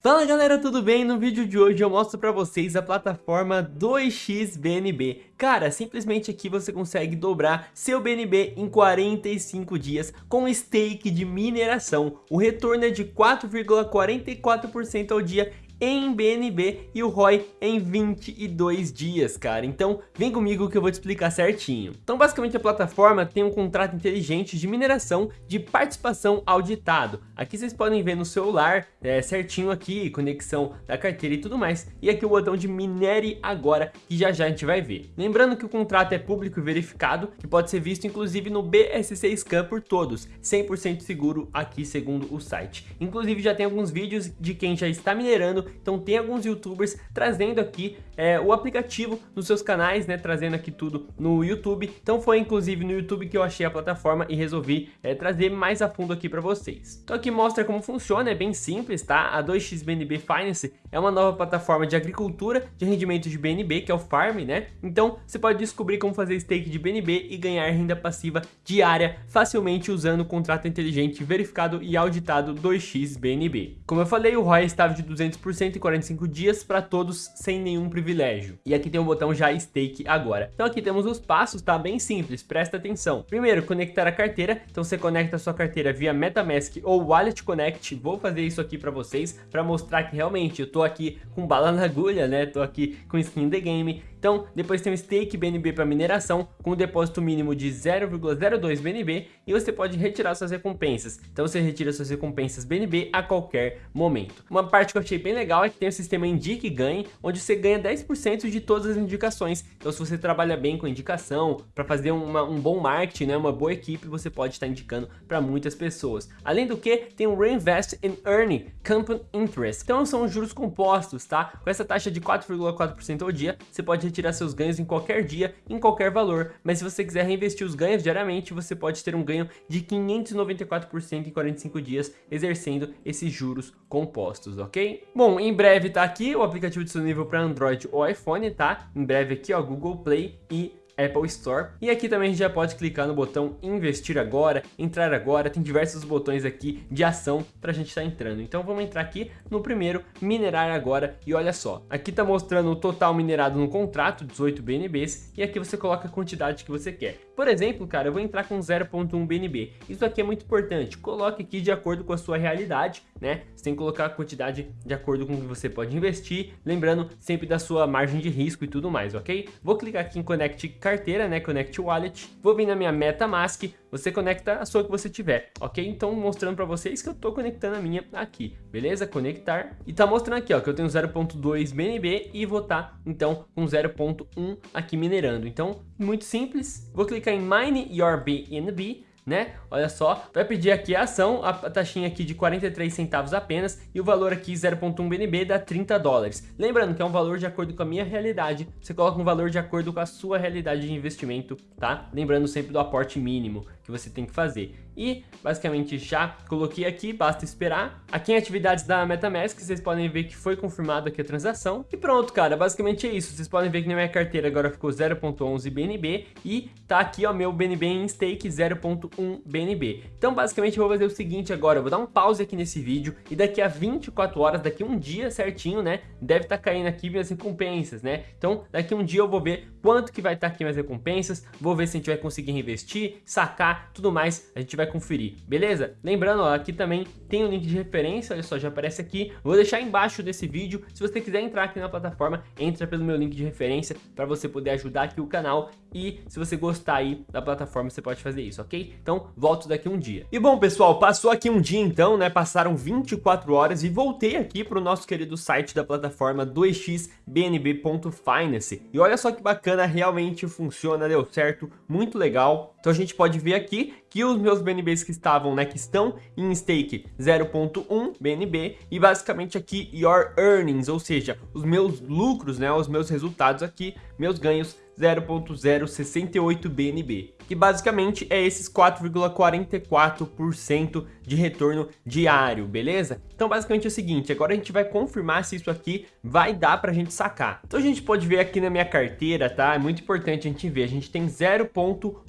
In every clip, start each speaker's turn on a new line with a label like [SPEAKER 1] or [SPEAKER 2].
[SPEAKER 1] Fala galera, tudo bem? No vídeo de hoje eu mostro pra vocês a plataforma 2xBNB. Cara, simplesmente aqui você consegue dobrar seu BNB em 45 dias com stake de mineração. O retorno é de 4,44% ao dia em BNB e o ROI em 22 dias, cara. Então, vem comigo que eu vou te explicar certinho. Então, basicamente, a plataforma tem um contrato inteligente de mineração de participação auditado. Aqui vocês podem ver no celular, é, certinho aqui, conexão da carteira e tudo mais. E aqui o botão de minere agora, que já já a gente vai ver. Lembrando que o contrato é público e verificado, que pode ser visto inclusive no BSC Scan por todos, 100% seguro aqui segundo o site. Inclusive já tem alguns vídeos de quem já está minerando então tem alguns youtubers trazendo aqui é, o aplicativo nos seus canais, né, trazendo aqui tudo no YouTube. Então foi inclusive no YouTube que eu achei a plataforma e resolvi é, trazer mais a fundo aqui para vocês. Então aqui mostra como funciona, é bem simples, tá? A 2xBNB Finance é uma nova plataforma de agricultura de rendimento de BNB, que é o Farm, né? Então você pode descobrir como fazer stake de BNB e ganhar renda passiva diária facilmente usando o contrato inteligente verificado e auditado 2xBNB. Como eu falei, o ROI estava de 200% 145 dias para todos sem nenhum privilégio. E aqui tem o botão já stake agora. Então aqui temos os passos, tá? Bem simples, presta atenção. Primeiro, conectar a carteira. Então você conecta a sua carteira via MetaMask ou Wallet Connect. Vou fazer isso aqui para vocês, para mostrar que realmente eu tô aqui com bala na agulha, né? Tô aqui com skin the game. Então, depois tem o stake BNB para mineração, com um depósito mínimo de 0,02 BNB, e você pode retirar suas recompensas. Então você retira suas recompensas BNB a qualquer momento. Uma parte que eu achei bem legal é que tem o sistema Indique e Ganhe, onde você ganha 10% de todas as indicações. Então se você trabalha bem com indicação, para fazer uma, um bom marketing, né, uma boa equipe, você pode estar indicando para muitas pessoas. Além do que, tem o Reinvest in Earning Compound Interest. Então são juros compostos, tá? Com essa taxa de 4,4% ao dia, você pode retirar seus ganhos em qualquer dia, em qualquer valor, mas se você quiser reinvestir os ganhos diariamente, você pode ter um ganho de 594% em 45 dias, exercendo esses juros compostos, ok? Bom, em breve tá aqui o aplicativo disponível para Android ou iPhone, tá? Em breve aqui, ó, Google Play e Apple Store. E aqui também a gente já pode clicar no botão investir agora, entrar agora, tem diversos botões aqui de ação para a gente estar tá entrando. Então vamos entrar aqui no primeiro, minerar agora e olha só, aqui tá mostrando o total minerado no contrato, 18 BNBs, e aqui você coloca a quantidade que você quer. Por exemplo, cara, eu vou entrar com 0.1 BNB. Isso aqui é muito importante, coloque aqui de acordo com a sua realidade, né? Você tem que colocar a quantidade de acordo com o que você pode investir, lembrando sempre da sua margem de risco e tudo mais, ok? Vou clicar aqui em Connect carteira, né, Connect Wallet, vou vir na minha MetaMask, você conecta a sua que você tiver, ok? Então mostrando para vocês que eu tô conectando a minha aqui, beleza? Conectar, e tá mostrando aqui, ó, que eu tenho 0.2 BNB e vou tá, então, com 0.1 aqui minerando. Então, muito simples, vou clicar em Mine Your BNB, né? Olha só, vai pedir aqui a ação, a taxinha aqui de 43 centavos apenas e o valor aqui 0.1 BNB dá 30 dólares. Lembrando que é um valor de acordo com a minha realidade, você coloca um valor de acordo com a sua realidade de investimento, tá? Lembrando sempre do aporte mínimo que você tem que fazer. E basicamente já coloquei aqui, basta esperar. Aqui em atividades da MetaMask, vocês podem ver que foi confirmado aqui a transação. E pronto, cara, basicamente é isso. Vocês podem ver que na minha carteira agora ficou 0.11 BNB e tá aqui, ó, meu BNB em stake 0.1 BNB. Então, basicamente, eu vou fazer o seguinte agora, eu vou dar um pause aqui nesse vídeo e daqui a 24 horas, daqui um dia certinho, né, deve estar tá caindo aqui minhas recompensas, né? Então, daqui um dia eu vou ver quanto que vai estar tá aqui minhas recompensas, vou ver se a gente vai conseguir reinvestir, sacar, tudo mais, a gente vai conferir, beleza? Lembrando, ó, aqui também tem o um link de referência, olha só, já aparece aqui, vou deixar embaixo desse vídeo, se você quiser entrar aqui na plataforma, entra pelo meu link de referência para você poder ajudar aqui o canal e se você gostar aí da plataforma, você pode fazer isso, ok? Então, volto daqui um dia. E bom, pessoal, passou aqui um dia então, né, passaram 24 horas e voltei aqui para o nosso querido site da plataforma 2xbnb.finance e olha só que bacana, realmente funciona, deu certo, muito legal. Então a gente pode ver aqui que os meus BNBs que estavam, né, que estão em stake 0.1 BNB e basicamente aqui your earnings, ou seja, os meus lucros, né, os meus resultados aqui, meus ganhos 0.068 BNB, que basicamente é esses 4,44% de retorno diário, beleza? Então basicamente é o seguinte, agora a gente vai confirmar se isso aqui vai dar pra gente sacar. Então a gente pode ver aqui na minha carteira, tá? É muito importante a gente ver, a gente tem 0.1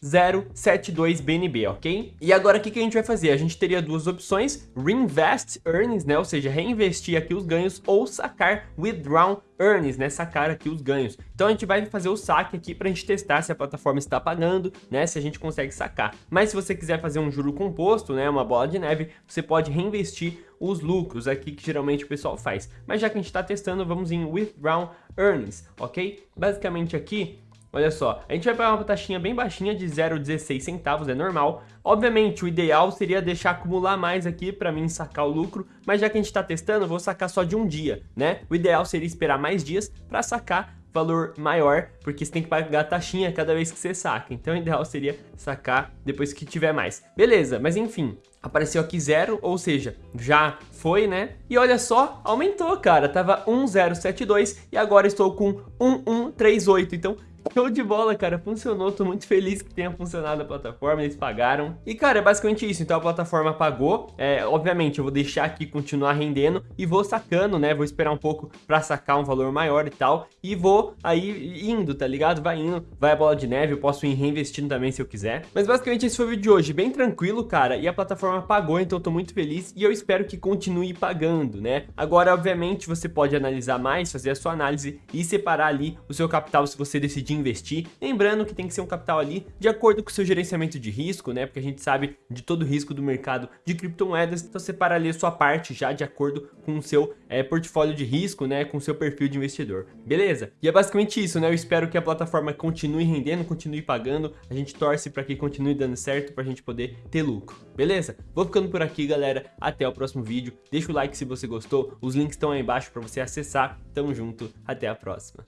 [SPEAKER 1] 072 BNB, ok? E agora o que, que a gente vai fazer? A gente teria duas opções, Reinvest Earnings, né? Ou seja, reinvestir aqui os ganhos ou sacar Withdraw Earnings, né? Sacar aqui os ganhos. Então a gente vai fazer o saque aqui para a gente testar se a plataforma está pagando, né? Se a gente consegue sacar. Mas se você quiser fazer um juro composto, né? Uma bola de neve, você pode reinvestir os lucros aqui que geralmente o pessoal faz. Mas já que a gente está testando, vamos em Withdraw Earnings, ok? Basicamente aqui Olha só, a gente vai pagar uma taxinha bem baixinha de 0,16 centavos, é normal. Obviamente, o ideal seria deixar acumular mais aqui para mim sacar o lucro, mas já que a gente está testando, vou sacar só de um dia, né? O ideal seria esperar mais dias para sacar valor maior, porque você tem que pagar taxinha cada vez que você saca. Então o ideal seria sacar depois que tiver mais. Beleza, mas enfim, apareceu aqui zero, ou seja, já foi, né? E olha só, aumentou, cara. Tava 1072 e agora estou com 1138. Então Show de bola, cara, funcionou, tô muito feliz que tenha funcionado a plataforma, eles pagaram. E, cara, é basicamente isso, então a plataforma pagou, é, obviamente eu vou deixar aqui continuar rendendo e vou sacando, né, vou esperar um pouco pra sacar um valor maior e tal, e vou aí indo, tá ligado? Vai indo, vai a bola de neve, eu posso ir reinvestindo também se eu quiser. Mas basicamente esse foi o vídeo de hoje, bem tranquilo, cara, e a plataforma pagou, então tô muito feliz. E eu espero que continue pagando, né? Agora, obviamente, você pode analisar mais, fazer a sua análise e separar ali o seu capital se você decidir investir. Lembrando que tem que ser um capital ali de acordo com o seu gerenciamento de risco, né? Porque a gente sabe de todo o risco do mercado de criptomoedas, então separa ali a sua parte já de acordo com o seu é, portfólio de risco, né? Com o seu perfil de investidor, beleza? E é basicamente isso, né? Eu espero que a plataforma continue rendendo, continue pagando, a gente torce para que continue dando certo para a gente poder ter lucro, beleza? Vou ficando por aqui, galera. Até o próximo vídeo. Deixa o like se você gostou, os links estão aí embaixo para você acessar. Tamo junto, até a próxima.